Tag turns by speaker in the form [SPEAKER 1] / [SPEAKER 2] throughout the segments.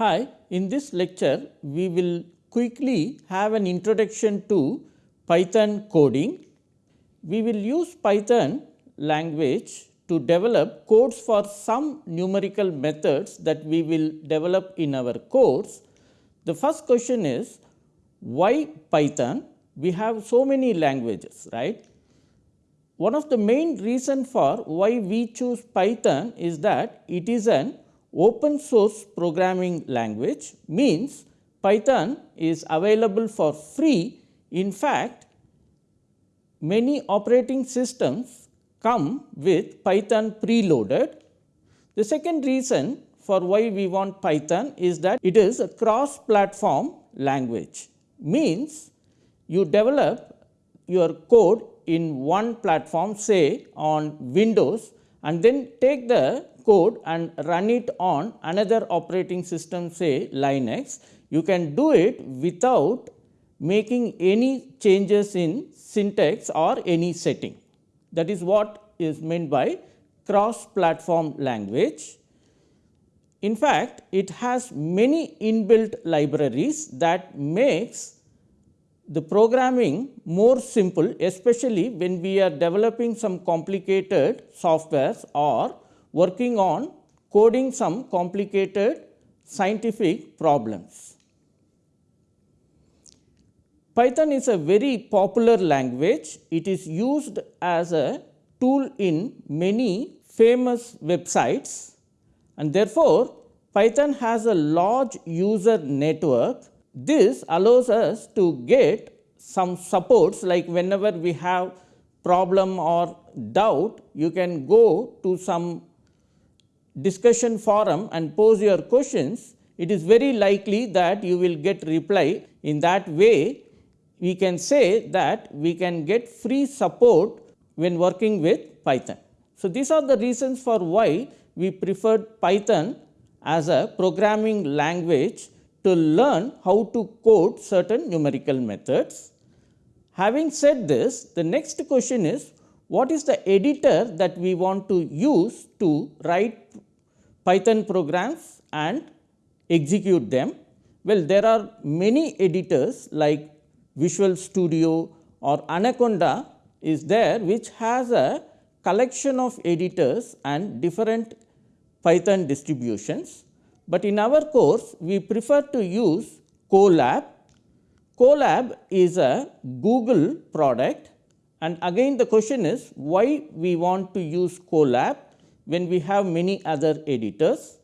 [SPEAKER 1] Hi, in this lecture we will quickly have an introduction to Python coding. We will use Python language to develop codes for some numerical methods that we will develop in our course. The first question is why Python? We have so many languages, right? One of the main reason for why we choose Python is that it is an open source programming language means Python is available for free. In fact, many operating systems come with Python preloaded. The second reason for why we want Python is that it is a cross platform language means you develop your code in one platform say on Windows and then take the code and run it on another operating system say Linux, you can do it without making any changes in syntax or any setting. That is what is meant by cross platform language. In fact, it has many inbuilt libraries that makes the programming more simple especially when we are developing some complicated softwares or working on coding some complicated scientific problems. Python is a very popular language. It is used as a tool in many famous websites and therefore, Python has a large user network. This allows us to get some supports like whenever we have problem or doubt, you can go to some discussion forum and pose your questions, it is very likely that you will get reply. In that way, we can say that we can get free support when working with Python. So, these are the reasons for why we preferred Python as a programming language to learn how to code certain numerical methods. Having said this, the next question is what is the editor that we want to use to write Python programs and execute them? Well, there are many editors like Visual Studio or Anaconda is there which has a collection of editors and different Python distributions. But in our course, we prefer to use Colab. Colab is a Google product and again the question is why we want to use Colab when we have many other editors.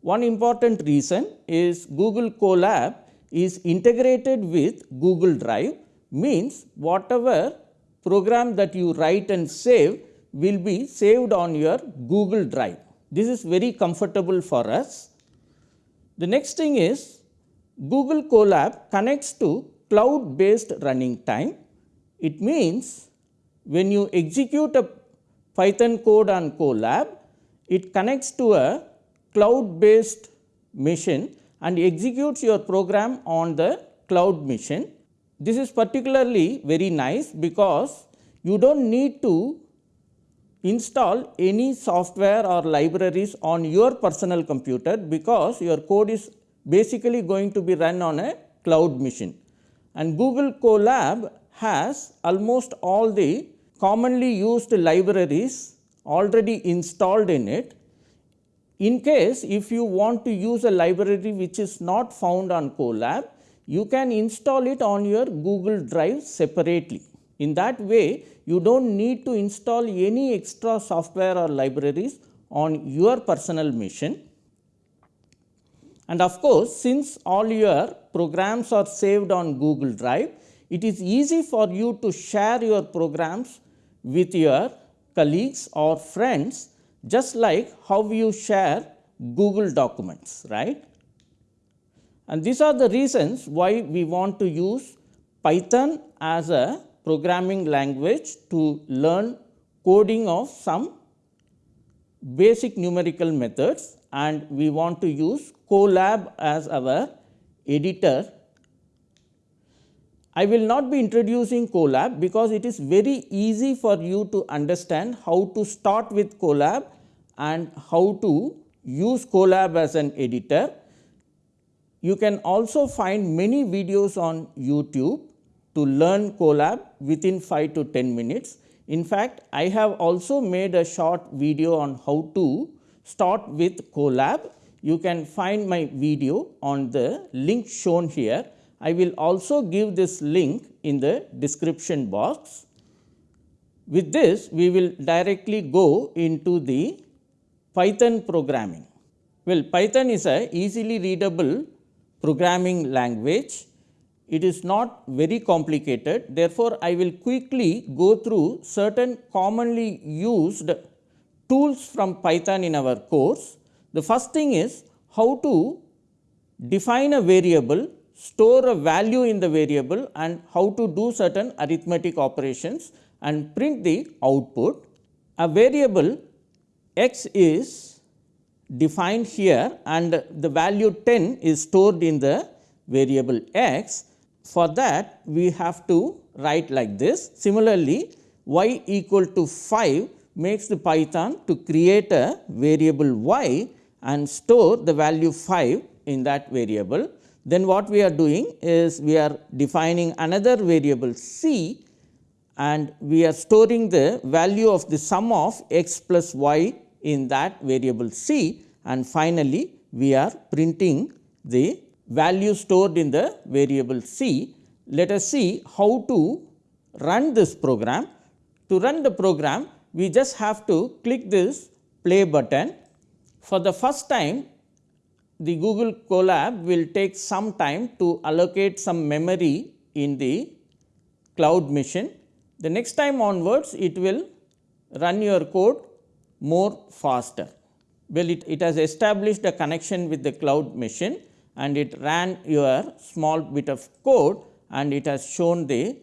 [SPEAKER 1] One important reason is Google Colab is integrated with Google Drive means whatever program that you write and save will be saved on your Google Drive. This is very comfortable for us. The next thing is Google Colab connects to cloud based running time. It means when you execute a Python code on Colab, it connects to a cloud based machine and executes your program on the cloud machine. This is particularly very nice because you do not need to install any software or libraries on your personal computer because your code is basically going to be run on a cloud machine. And Google Colab has almost all the commonly used libraries already installed in it. In case if you want to use a library which is not found on Colab, you can install it on your Google Drive separately. In that way, you do not need to install any extra software or libraries on your personal machine. And of course, since all your programs are saved on Google Drive, it is easy for you to share your programs with your colleagues or friends just like how you share Google documents, right. And these are the reasons why we want to use Python as a programming language to learn coding of some basic numerical methods and we want to use Colab as our editor I will not be introducing Colab because it is very easy for you to understand how to start with Colab and how to use Colab as an editor. you can also find many videos on YouTube to learn Colab within 5 to 10 minutes. In fact, I have also made a short video on how to start with Colab. You can find my video on the link shown here. I will also give this link in the description box. With this, we will directly go into the Python programming. Well, Python is a easily readable programming language. It is not very complicated. Therefore, I will quickly go through certain commonly used tools from Python in our course. The first thing is how to define a variable, store a value in the variable and how to do certain arithmetic operations and print the output. A variable x is defined here and the value 10 is stored in the variable x. For that we have to write like this. Similarly, y equal to 5 makes the Python to create a variable y and store the value 5 in that variable. Then what we are doing is we are defining another variable c and we are storing the value of the sum of x plus y in that variable c and finally, we are printing the value stored in the variable c. Let us see how to run this program. To run the program, we just have to click this play button. For the first time, the Google Colab will take some time to allocate some memory in the cloud machine. The next time onwards, it will run your code more faster. Well, it, it has established a connection with the cloud machine and it ran your small bit of code and it has shown the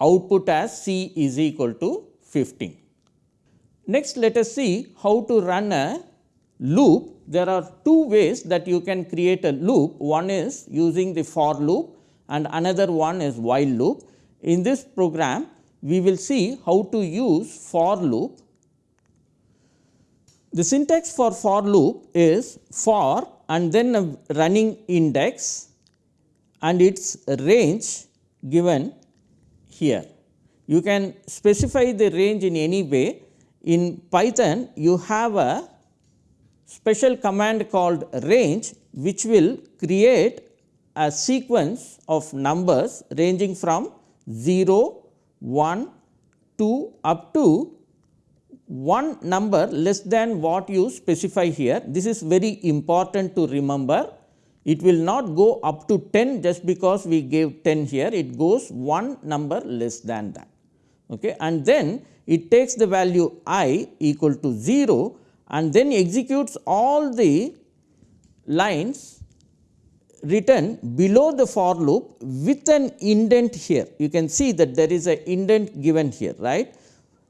[SPEAKER 1] output as C is equal to 15. Next, let us see how to run a loop. There are two ways that you can create a loop. One is using the for loop and another one is while loop. In this program, we will see how to use for loop the syntax for for loop is for and then a running index and its range given here. You can specify the range in any way. In Python, you have a special command called range which will create a sequence of numbers ranging from 0, 1, 2 up to one number less than what you specify here. This is very important to remember. It will not go up to 10 just because we gave 10 here, it goes one number less than that. Okay. And then it takes the value i equal to 0 and then executes all the lines written below the for loop with an indent here. You can see that there is an indent given here, right.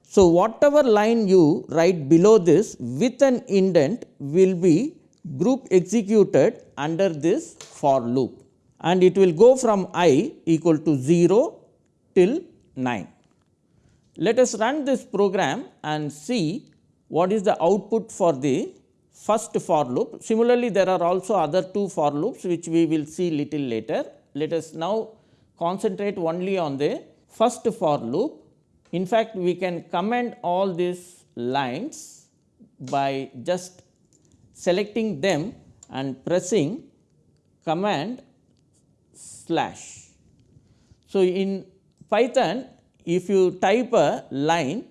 [SPEAKER 1] So, whatever line you write below this with an indent will be group executed under this for loop and it will go from i equal to 0 till 9. Let us run this program and see what is the output for the first for loop. Similarly, there are also other two for loops which we will see little later. Let us now concentrate only on the first for loop in fact, we can comment all these lines by just selecting them and pressing command slash. So, in Python if you type a line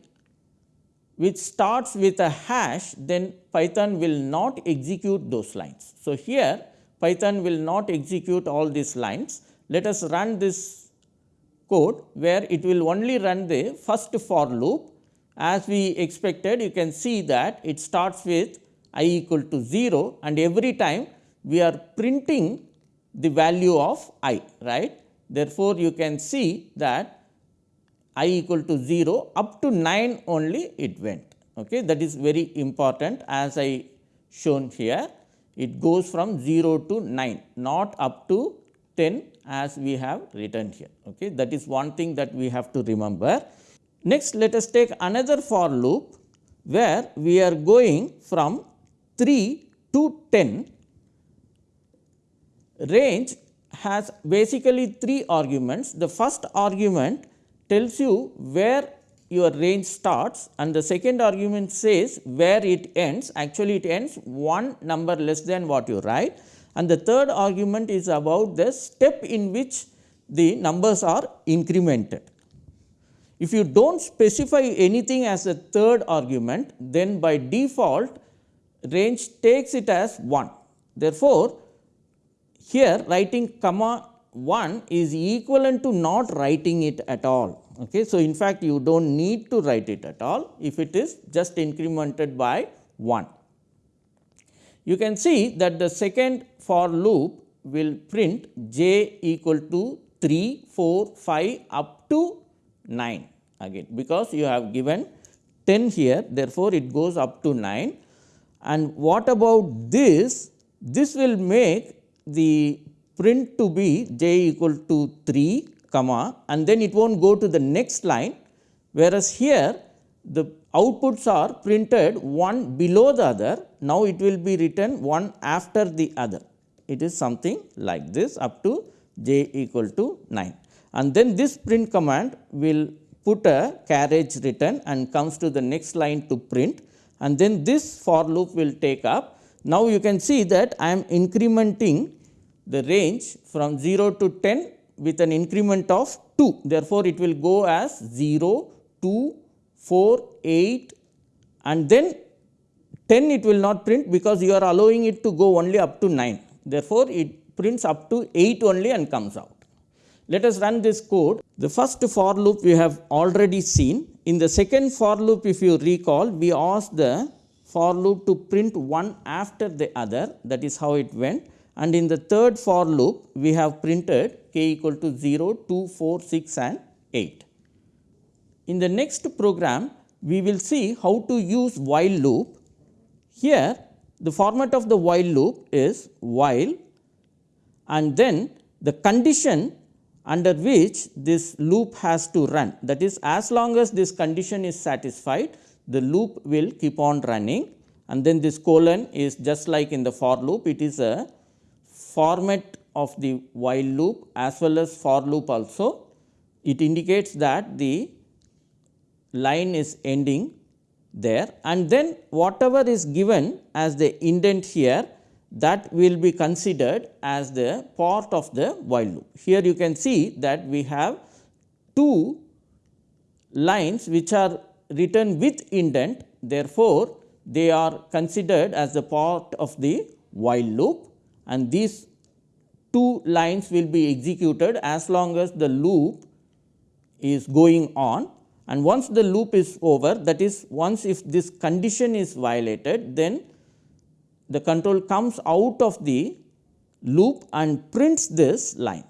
[SPEAKER 1] which starts with a hash then Python will not execute those lines. So, here Python will not execute all these lines. Let us run this code where it will only run the first for loop. As we expected you can see that it starts with i equal to 0 and every time we are printing the value of i right. Therefore, you can see that i equal to 0 up to 9 only it went okay. that is very important as I shown here it goes from 0 to 9 not up to 10 as we have written here. Okay. That is one thing that we have to remember. Next, let us take another for loop where we are going from 3 to 10 range has basically three arguments. The first argument tells you where your range starts and the second argument says where it ends actually it ends one number less than what you write and the third argument is about the step in which the numbers are incremented. If you do not specify anything as a third argument then by default range takes it as 1. Therefore, here writing comma 1 is equivalent to not writing it at all. Okay. So, in fact, you do not need to write it at all if it is just incremented by 1. You can see that the second for loop will print j equal to 3, 4, 5 up to 9 again because you have given 10 here therefore, it goes up to 9 and what about this? This will make the print to be j equal to 3 comma and then it will not go to the next line whereas here the outputs are printed one below the other. Now, it will be written one after the other. It is something like this up to j equal to 9 and then this print command will put a carriage return and comes to the next line to print and then this for loop will take up. Now, you can see that I am incrementing the range from 0 to 10 with an increment of 2. Therefore, it will go as 0, 2, 4, 8 and then 10 it will not print because you are allowing it to go only up to 9. Therefore, it prints up to 8 only and comes out. Let us run this code. The first for loop we have already seen. In the second for loop if you recall we asked the for loop to print one after the other that is how it went and in the third for loop we have printed k equal to 0, 2, 4, 6 and 8. In the next program we will see how to use while loop. Here the format of the while loop is while and then the condition under which this loop has to run that is as long as this condition is satisfied the loop will keep on running and then this colon is just like in the for loop it is a format of the while loop as well as for loop also. It indicates that the line is ending there and then whatever is given as the indent here that will be considered as the part of the while loop. Here you can see that we have two lines which are written with indent therefore, they are considered as the part of the while loop and these two lines will be executed as long as the loop is going on and once the loop is over that is once if this condition is violated then the control comes out of the loop and prints this line.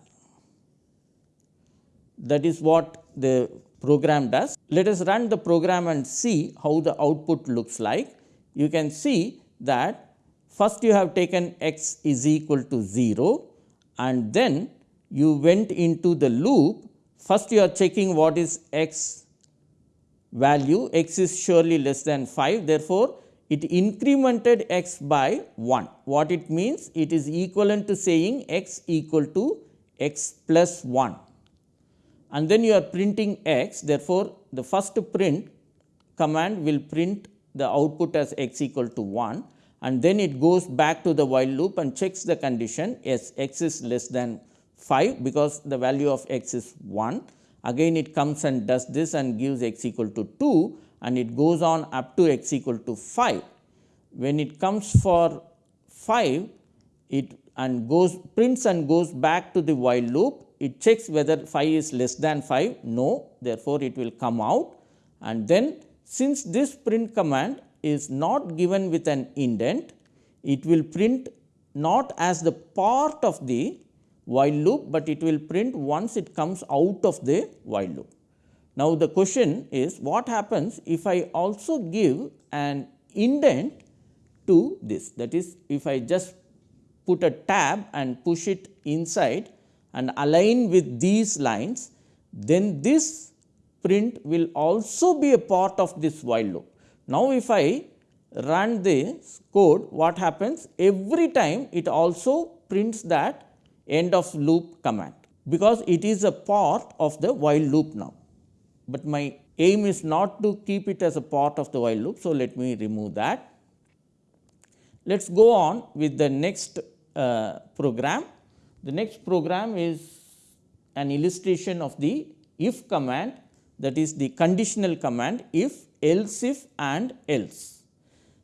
[SPEAKER 1] That is what the program does. Let us run the program and see how the output looks like. You can see that first you have taken x is equal to 0 and then you went into the loop. First you are checking what is x value, x is surely less than 5. Therefore, it incremented x by 1. What it means? It is equivalent to saying x equal to x plus 1 and then you are printing x. Therefore, the first print command will print the output as x equal to 1 and then it goes back to the while loop and checks the condition yes x is less than 5 because the value of x is 1. Again it comes and does this and gives x equal to 2 and it goes on up to x equal to 5. When it comes for 5 it and goes prints and goes back to the while loop it checks whether 5 is less than 5 no therefore, it will come out and then since this print command is not given with an indent, it will print not as the part of the while loop, but it will print once it comes out of the while loop. Now, the question is what happens if I also give an indent to this that is if I just put a tab and push it inside and align with these lines then this print will also be a part of this while loop. Now, if I run this code what happens every time it also prints that end of loop command because it is a part of the while loop now, but my aim is not to keep it as a part of the while loop. So, let me remove that. Let us go on with the next uh, program. The next program is an illustration of the if command that is the conditional command if, else if and else.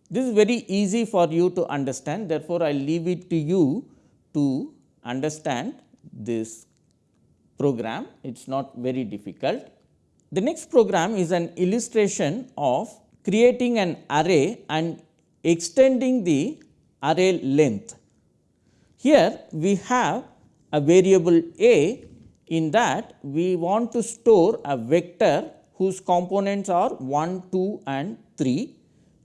[SPEAKER 1] This is very easy for you to understand therefore, I leave it to you to understand this program it is not very difficult. The next program is an illustration of creating an array and extending the array length. Here we have a variable a in that we want to store a vector whose components are 1, 2 and 3.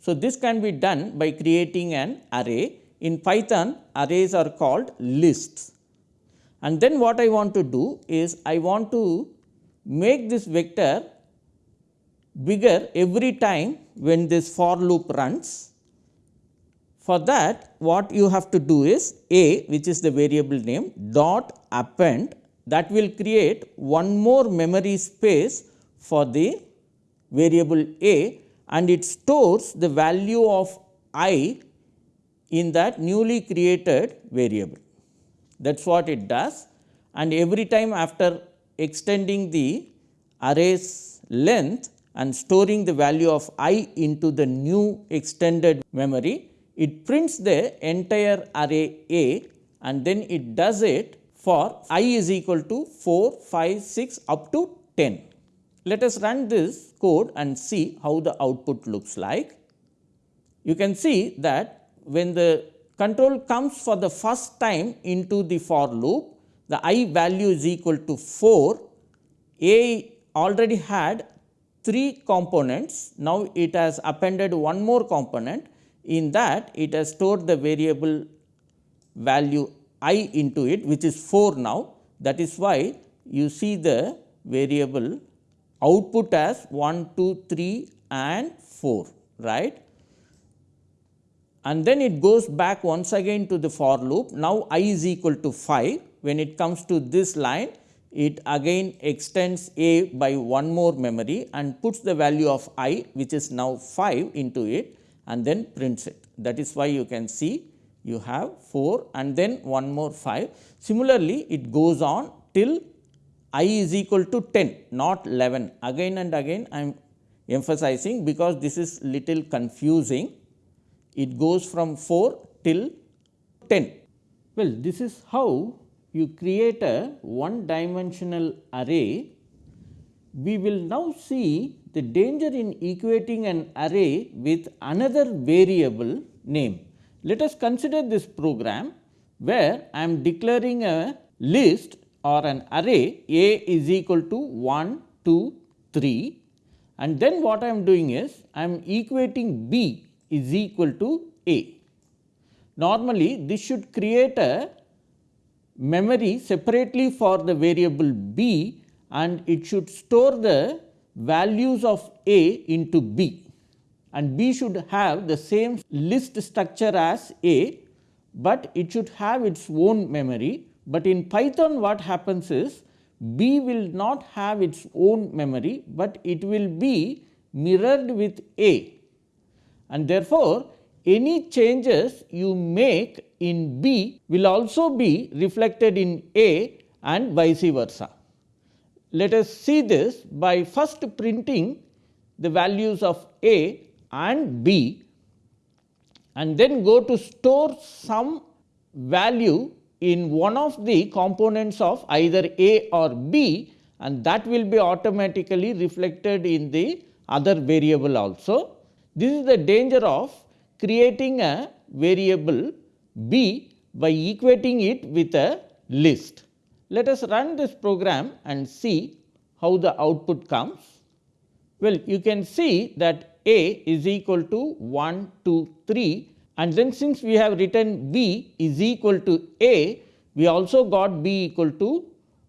[SPEAKER 1] So, this can be done by creating an array. In Python arrays are called lists and then what I want to do is I want to make this vector bigger every time when this for loop runs. For that what you have to do is a which is the variable name dot append that will create one more memory space for the variable a and it stores the value of i in that newly created variable. That is what it does and every time after extending the array's length and storing the value of i into the new extended memory, it prints the entire array A and then it does it for i is equal to 4, 5, 6 up to 10. Let us run this code and see how the output looks like. You can see that when the control comes for the first time into the for loop, the i value is equal to 4, a already had 3 components, now it has appended one more component in that it has stored the variable value i into it which is 4 now that is why you see the variable output as 1, 2, 3 and 4 right. And then it goes back once again to the for loop now i is equal to 5 when it comes to this line it again extends a by one more memory and puts the value of i which is now 5 into it and then prints it. That is why you can see you have 4 and then one more 5. Similarly, it goes on till i is equal to 10 not 11 again and again I am emphasizing because this is little confusing. It goes from 4 till 10. Well, this is how you create a one dimensional array. We will now see the danger in equating an array with another variable name. Let us consider this program where I am declaring a list or an array A is equal to 1, 2, 3 and then what I am doing is I am equating B is equal to A. Normally this should create a memory separately for the variable B and it should store the values of A into B and B should have the same list structure as A, but it should have its own memory. But in Python what happens is B will not have its own memory, but it will be mirrored with A and therefore, any changes you make in B will also be reflected in A and vice versa. Let us see this by first printing the values of A and B and then go to store some value in one of the components of either A or B and that will be automatically reflected in the other variable also. This is the danger of creating a variable B by equating it with a list. Let us run this program and see how the output comes. Well, you can see that a is equal to 1, 2, 3 and then since we have written B is equal to A, we also got B equal to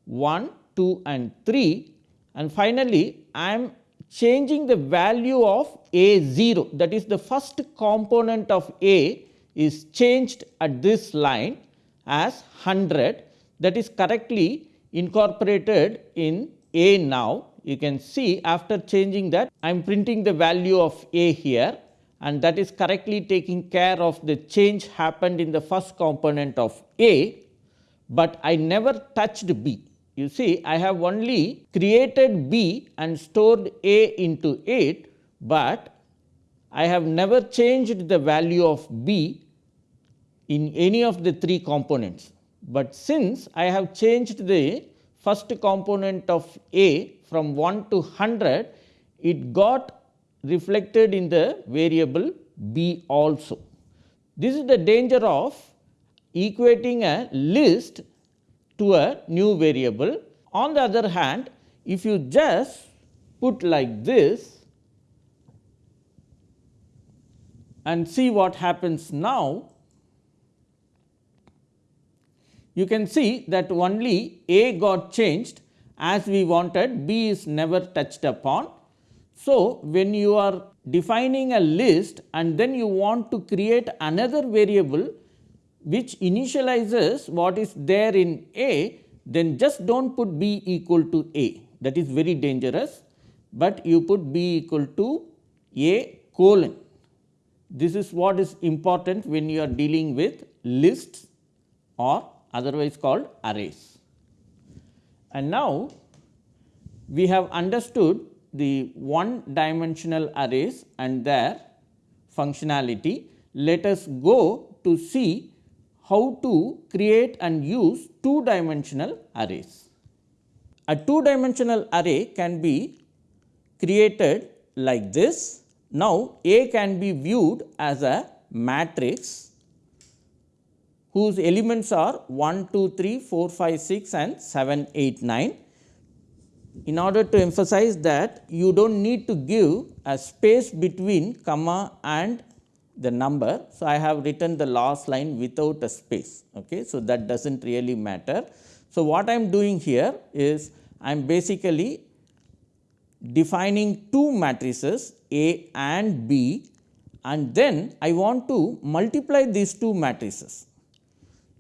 [SPEAKER 1] 1, 2 and 3 and finally, I am changing the value of A 0 that is the first component of A is changed at this line as 100 that is correctly incorporated in A now. You can see after changing that I am printing the value of A here and that is correctly taking care of the change happened in the first component of A, but I never touched B. You see I have only created B and stored A into it, but I have never changed the value of B in any of the three components. But since I have changed the first component of A from 1 to 100, it got reflected in the variable B also. This is the danger of equating a list to a new variable. On the other hand, if you just put like this and see what happens now, you can see that only A got changed as we wanted, B is never touched upon. So, when you are defining a list and then you want to create another variable which initializes what is there in A, then just do not put B equal to A that is very dangerous, but you put B equal to A colon. This is what is important when you are dealing with lists or otherwise called arrays. And now, we have understood the one dimensional arrays and their functionality. Let us go to see how to create and use two dimensional arrays. A two dimensional array can be created like this. Now, A can be viewed as a matrix whose elements are 1, 2, 3, 4, 5, 6 and 7, 8, 9. In order to emphasize that you do not need to give a space between comma and the number. So, I have written the last line without a space. Okay. So, that does not really matter. So, what I am doing here is I am basically defining two matrices A and B and then I want to multiply these two matrices.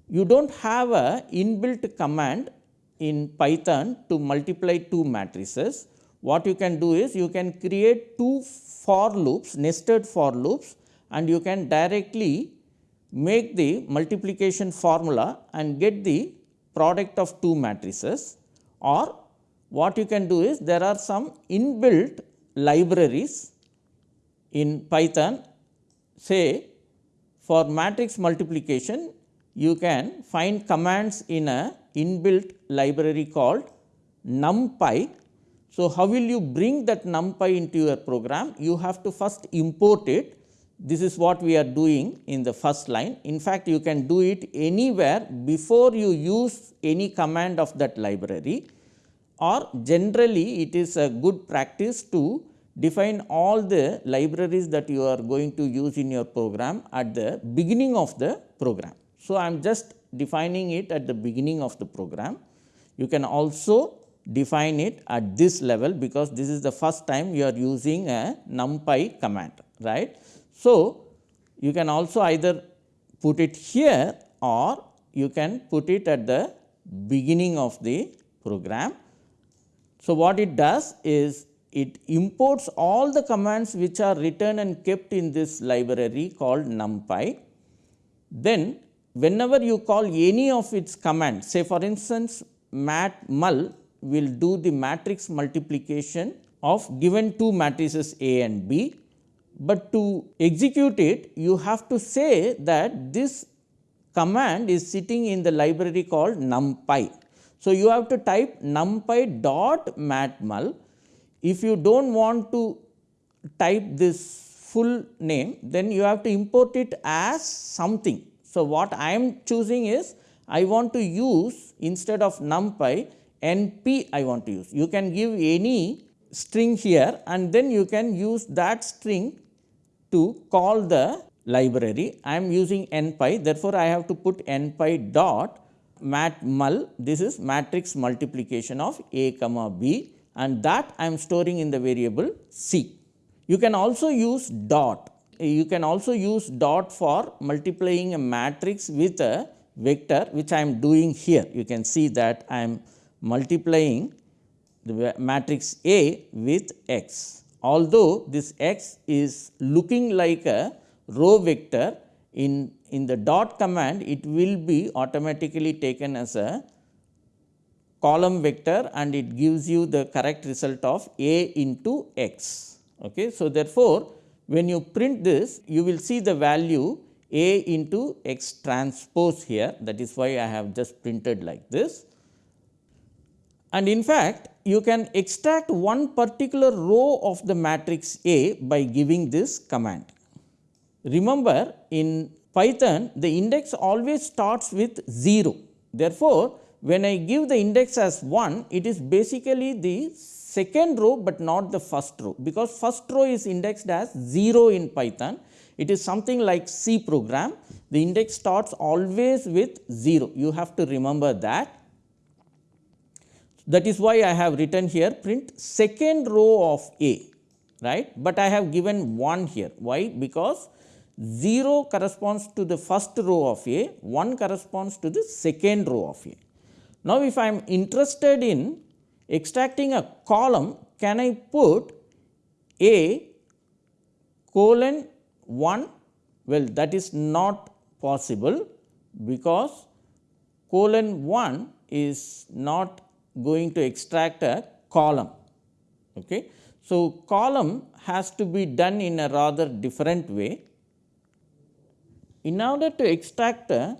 [SPEAKER 1] You do not have a inbuilt command in Python to multiply two matrices. What you can do is you can create two for loops nested for loops and you can directly make the multiplication formula and get the product of two matrices or what you can do is there are some inbuilt libraries in Python say for matrix multiplication you can find commands in a inbuilt library called numpy. So, how will you bring that numpy into your program? You have to first import it this is what we are doing in the first line. In fact, you can do it anywhere before you use any command of that library or generally it is a good practice to define all the libraries that you are going to use in your program at the beginning of the program. So, I am just defining it at the beginning of the program. You can also define it at this level because this is the first time you are using a numpy command right. So, you can also either put it here or you can put it at the beginning of the program. So, what it does is it imports all the commands which are written and kept in this library called numpy. Then whenever you call any of its commands say for instance matmul will do the matrix multiplication of given two matrices A and B but to execute it you have to say that this command is sitting in the library called numpy. So, you have to type numpy dot matmul. If you do not want to type this full name then you have to import it as something. So, what I am choosing is I want to use instead of numpy np I want to use. You can give any string here and then you can use that string to call the library. I am using npy therefore, I have to put npy dot matmul this is matrix multiplication of a comma b and that I am storing in the variable c. You can also use dot you can also use dot for multiplying a matrix with a vector which I am doing here. You can see that I am multiplying the matrix A with x. Although this x is looking like a row vector in, in the dot command it will be automatically taken as a column vector and it gives you the correct result of A into x. Okay. So, therefore, when you print this you will see the value A into x transpose here that is why I have just printed like this. And in fact, you can extract one particular row of the matrix A by giving this command. Remember in Python the index always starts with 0. Therefore, when I give the index as 1 it is basically the second row, but not the first row because first row is indexed as 0 in Python. It is something like C program the index starts always with 0 you have to remember that. That is why I have written here print second row of A right, but I have given 1 here why because 0 corresponds to the first row of A, 1 corresponds to the second row of A. Now, if I am interested in extracting a column, can I put A colon 1? Well, that is not possible because colon 1 is not going to extract a column. Okay. So, column has to be done in a rather different way in order to extract a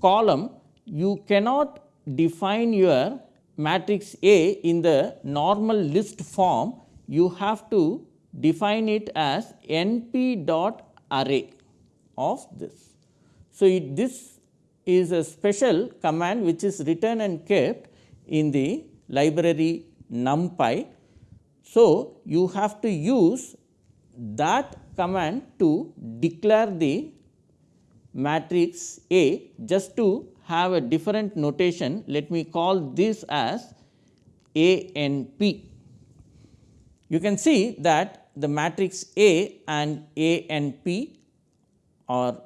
[SPEAKER 1] column, you cannot define your matrix A in the normal list form, you have to define it as np dot array of this. So, it, this is a special command which is written and kept in the library numpy. So, you have to use that command to declare the matrix A just to have a different notation let me call this as A n p. You can see that the matrix A and A n p are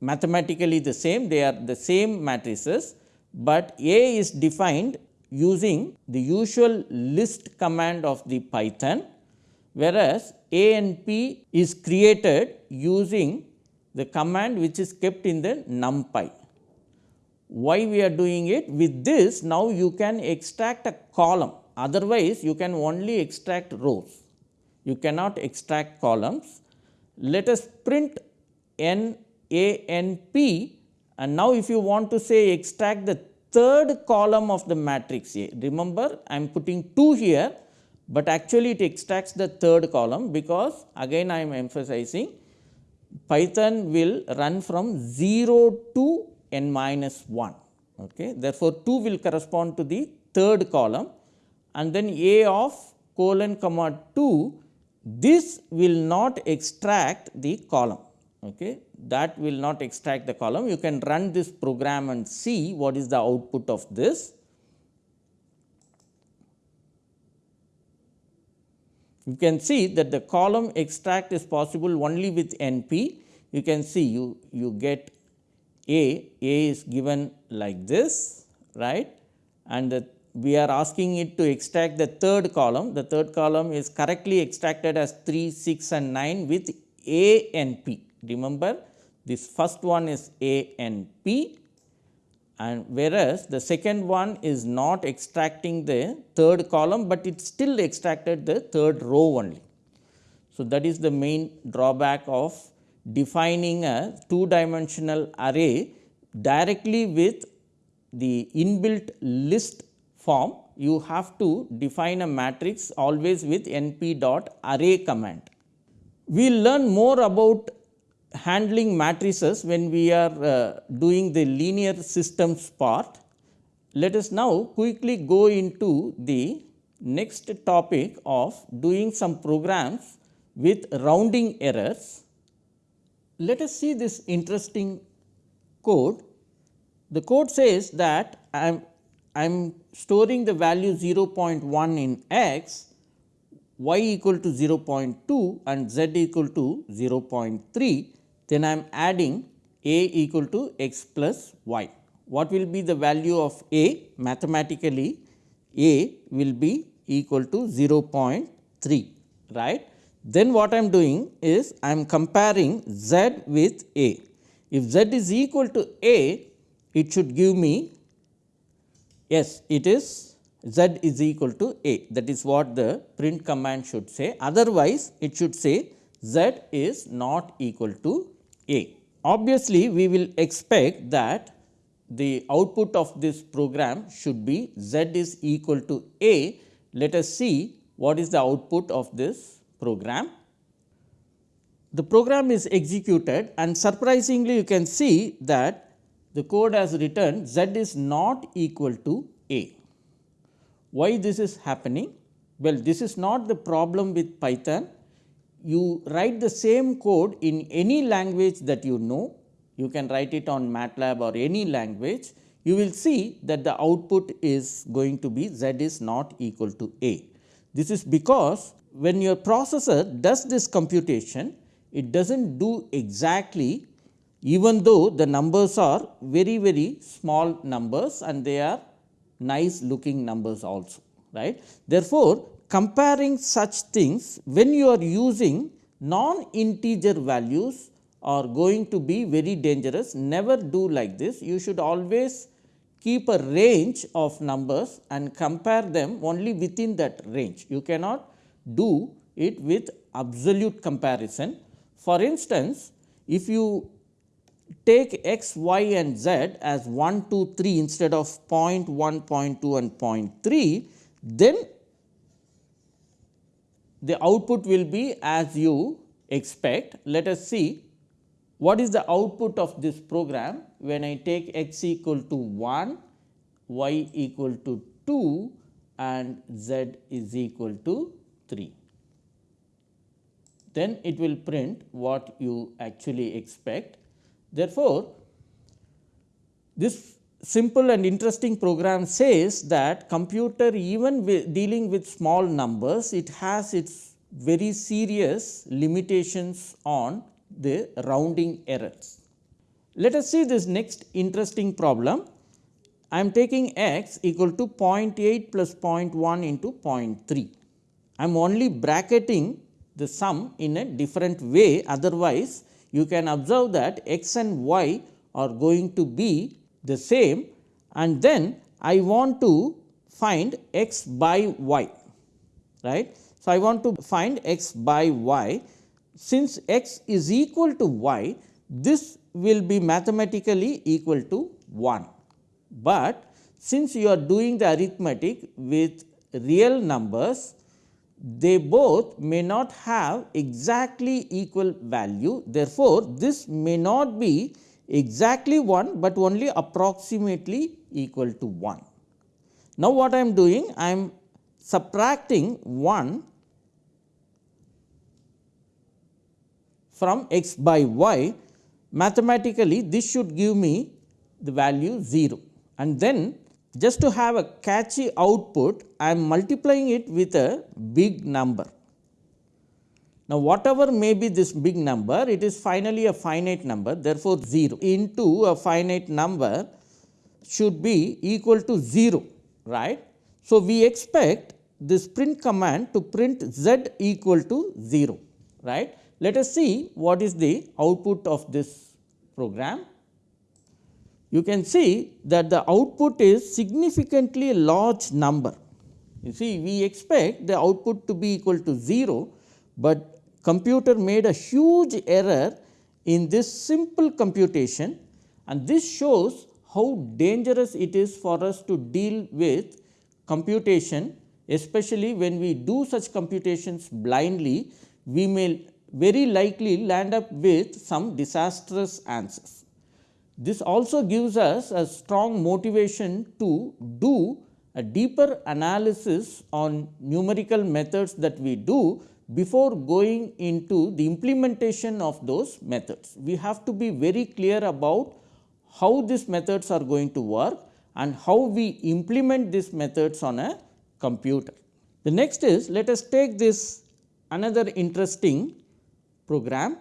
[SPEAKER 1] mathematically the same they are the same matrices, but A is defined using the usual list command of the Python whereas a A n p is created using the command which is kept in the numpy. Why we are doing it? With this now you can extract a column otherwise you can only extract rows. You cannot extract columns. Let us print n a n p and now if you want to say extract the third column of the matrix A. Remember I am putting 2 here, but actually it extracts the third column because again I am emphasizing Python will run from 0 to n minus 1. Okay. Therefore, 2 will correspond to the third column and then a of colon comma 2 this will not extract the column. Okay. That will not extract the column. You can run this program and see what is the output of this. You can see that the column extract is possible only with NP. You can see you, you get A, A is given like this, right, and the, we are asking it to extract the third column. The third column is correctly extracted as 3, 6 and 9 with A and P. Remember this first one is A and P and whereas the second one is not extracting the third column, but it still extracted the third row only. So, that is the main drawback of defining a two dimensional array directly with the inbuilt list form. You have to define a matrix always with np dot array command. We will learn more about handling matrices when we are uh, doing the linear systems part. Let us now quickly go into the next topic of doing some programs with rounding errors. Let us see this interesting code. The code says that I am I am storing the value 0.1 in x, y equal to 0.2 and z equal to 0.3 then I am adding a equal to x plus y. what will be the value of A? Mathematically A will be equal to 0.3 right. Then what I am doing is I am comparing z with A. If z is equal to A, it should give me yes it is z is equal to A that is what the print command should say otherwise it should say z is not equal to A. Obviously, we will expect that the output of this program should be z is equal to A. Let us see what is the output of this program. The program is executed and surprisingly you can see that the code has written z is not equal to A. Why this is happening? Well, this is not the problem with Python. You write the same code in any language that you know, you can write it on MATLAB or any language, you will see that the output is going to be z is not equal to A. This is because when your processor does this computation, it does not do exactly even though the numbers are very very small numbers and they are nice looking numbers also right. Therefore, comparing such things when you are using non integer values are going to be very dangerous. Never do like this. You should always keep a range of numbers and compare them only within that range. You cannot do it with absolute comparison for instance if you take x, y and z as 1, 2, 3 instead of 0 0.1, 0 0.2 and 0.3, then the output will be as you expect. Let us see what is the output of this program when I take x equal to 1, y equal to 2 and z is equal to 3. Then it will print what you actually expect Therefore, this simple and interesting program says that computer even dealing with small numbers, it has its very serious limitations on the rounding errors. Let us see this next interesting problem. I am taking x equal to 0.8 plus 0.1 into 0.3. I am only bracketing the sum in a different way. Otherwise you can observe that x and y are going to be the same. And then I want to find x by y right. So, I want to find x by y. Since x is equal to y this will be mathematically equal to 1, but since you are doing the arithmetic with real numbers they both may not have exactly equal value. Therefore, this may not be exactly 1, but only approximately equal to 1. Now, what I am doing? I am subtracting 1 from x by y mathematically this should give me the value 0 and then just to have a catchy output, I am multiplying it with a big number. Now, whatever may be this big number, it is finally a finite number, therefore, 0 into a finite number should be equal to 0, right. So, we expect this print command to print z equal to 0, right. Let us see what is the output of this program you can see that the output is significantly large number. You see we expect the output to be equal to 0, but computer made a huge error in this simple computation and this shows how dangerous it is for us to deal with computation especially when we do such computations blindly we may very likely land up with some disastrous answers. This also gives us a strong motivation to do a deeper analysis on numerical methods that we do before going into the implementation of those methods. We have to be very clear about how these methods are going to work and how we implement these methods on a computer. The next is let us take this another interesting program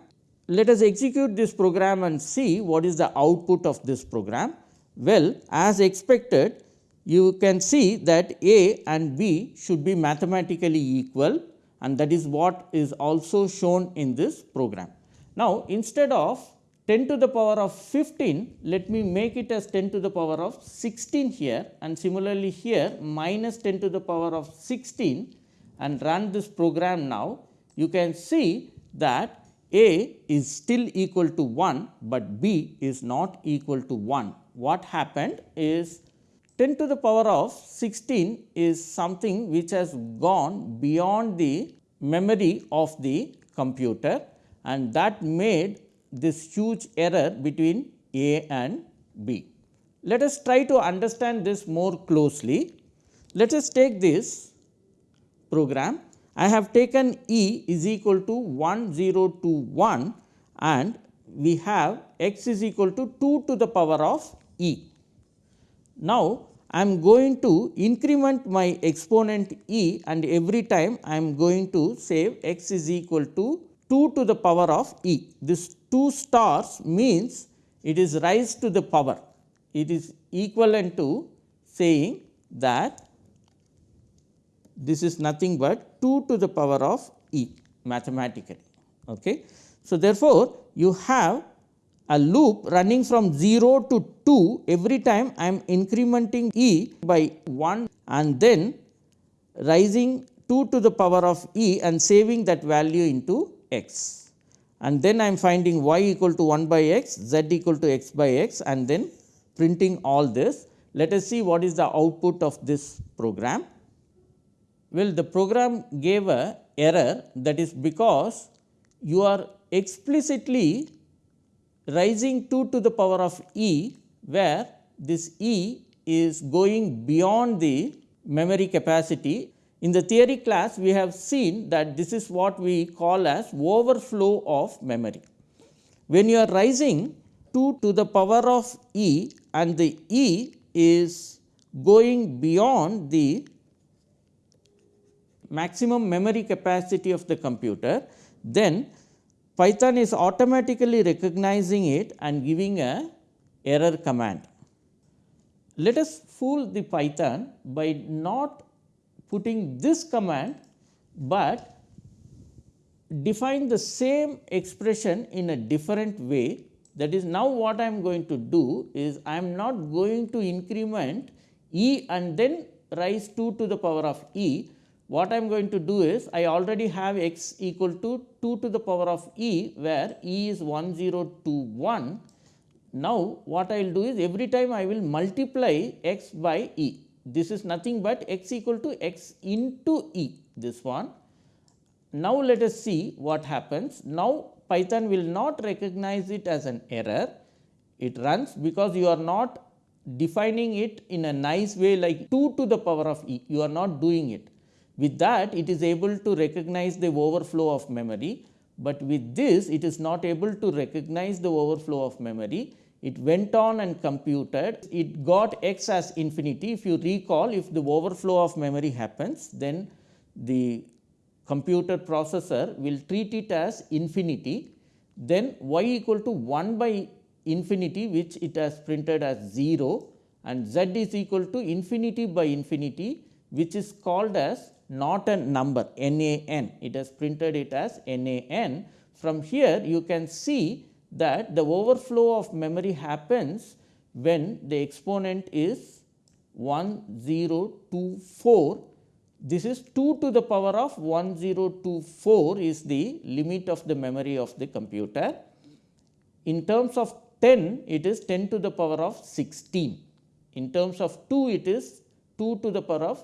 [SPEAKER 1] let us execute this program and see what is the output of this program. Well, as expected you can see that A and B should be mathematically equal and that is what is also shown in this program. Now, instead of 10 to the power of 15, let me make it as 10 to the power of 16 here and similarly here minus 10 to the power of 16 and run this program now, you can see that A is still equal to 1, but B is not equal to 1. What happened is 10 to the power of 16 is something which has gone beyond the memory of the computer and that made this huge error between A and B. Let us try to understand this more closely. Let us take this program. I have taken E is equal to 1 0 2 1 and we have x is equal to 2 to the power of E. Now, I am going to increment my exponent E and every time I am going to save x is equal to 2 to the power of E. This 2 stars means it is rise to the power. It is equivalent to saying that this is nothing but 2 to the power of E mathematically. Okay. So, therefore, you have a loop running from 0 to 2 every time I am incrementing E by 1 and then rising 2 to the power of E and saving that value into x and then I am finding y equal to 1 by x, z equal to x by x and then printing all this. Let us see what is the output of this program. Well, the program gave a error that is because you are explicitly rising 2 to the power of e, where this e is going beyond the memory capacity in the theory class, we have seen that this is what we call as overflow of memory. When you are rising 2 to the power of e and the e is going beyond the maximum memory capacity of the computer, then Python is automatically recognizing it and giving a error command. Let us fool the Python by not putting this command, but define the same expression in a different way. That is now what I am going to do is I am not going to increment e and then rise 2 to the power of e. What I am going to do is I already have x equal to 2 to the power of e where e is 1021. Now, what I will do is every time I will multiply x by e this is nothing but x equal to x into e this one. Now, let us see what happens. Now, Python will not recognize it as an error. It runs because you are not defining it in a nice way like 2 to the power of e, you are not doing it. With that, it is able to recognize the overflow of memory, but with this, it is not able to recognize the overflow of memory. It went on and computed, it got x as infinity. If you recall, if the overflow of memory happens, then the computer processor will treat it as infinity, then y equal to 1 by infinity which it has printed as 0 and z is equal to infinity by infinity which is called as not a number NaN. It has printed it as NaN. From here you can see that the overflow of memory happens when the exponent is 1024. This is 2 to the power of 1024 is the limit of the memory of the computer. In terms of 10, it is 10 to the power of 16. In terms of 2, it is 2 to the power of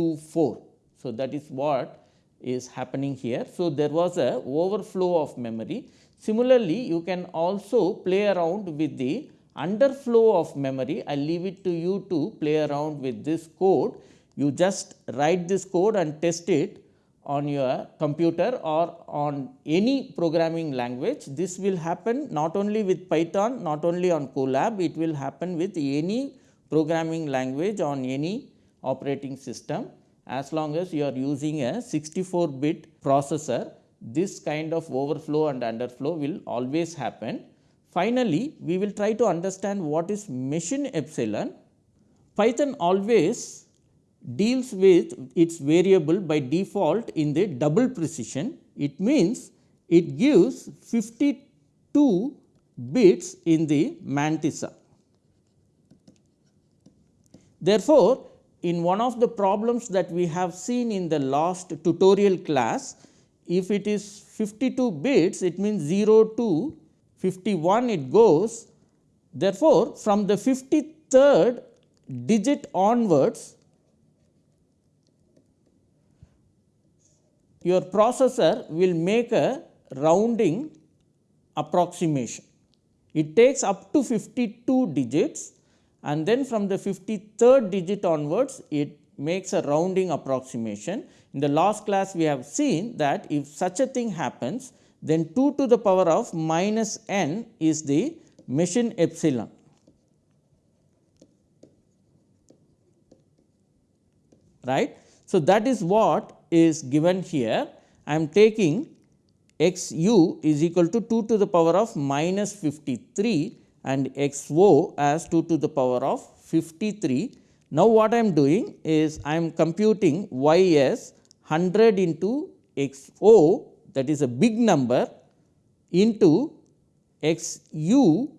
[SPEAKER 1] 1024. So, that is what is happening here. So, there was a overflow of memory. Similarly, you can also play around with the underflow of memory. I leave it to you to play around with this code. You just write this code and test it on your computer or on any programming language. This will happen not only with Python, not only on Colab, it will happen with any programming language on any operating system as long as you are using a 64 bit processor this kind of overflow and underflow will always happen. Finally, we will try to understand what is machine epsilon. Python always deals with its variable by default in the double precision. It means it gives 52 bits in the mantissa. Therefore, in one of the problems that we have seen in the last tutorial class, if it is 52 bits, it means 0 to 51 it goes. Therefore, from the 53rd digit onwards, your processor will make a rounding approximation. It takes up to 52 digits and then from the 53rd digit onwards it makes a rounding approximation. In the last class we have seen that if such a thing happens then 2 to the power of minus n is the machine epsilon. right. So, that is what is given here. I am taking x u is equal to 2 to the power of minus 53 and x o as 2 to the power of 53. Now, what I am doing is I am computing y as 100 into x o that is a big number into x u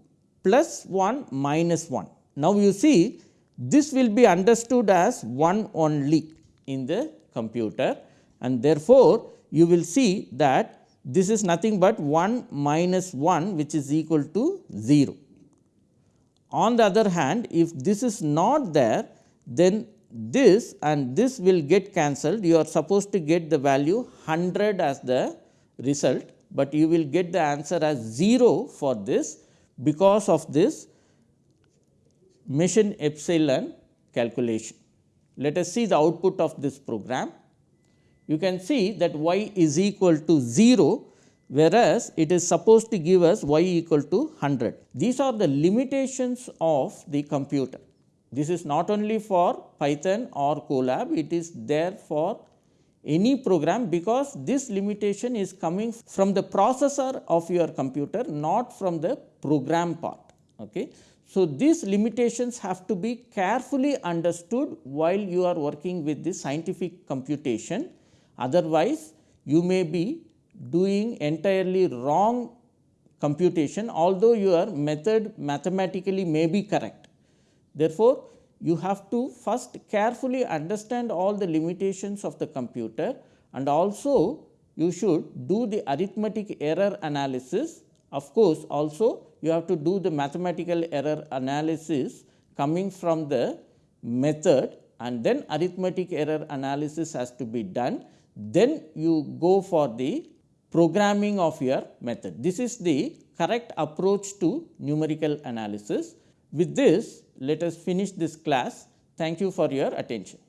[SPEAKER 1] plus 1 minus 1. Now, you see this will be understood as 1 only in the computer and therefore, you will see that this is nothing but 1 minus 1 which is equal to 0. On the other hand, if this is not there, then this and this will get cancelled. You are supposed to get the value 100 as the result, but you will get the answer as 0 for this because of this machine epsilon calculation. Let us see the output of this program. You can see that y is equal to 0 whereas it is supposed to give us y equal to 100. These are the limitations of the computer. This is not only for Python or Colab, it is there for any program because this limitation is coming from the processor of your computer not from the program part. Okay. So, these limitations have to be carefully understood while you are working with the scientific computation otherwise you may be doing entirely wrong computation although your method mathematically may be correct. Therefore, you have to first carefully understand all the limitations of the computer and also you should do the arithmetic error analysis. Of course, also you have to do the mathematical error analysis coming from the method and then arithmetic error analysis has to be done. Then you go for the programming of your method. This is the correct approach to numerical analysis. With this, let us finish this class. Thank you for your attention.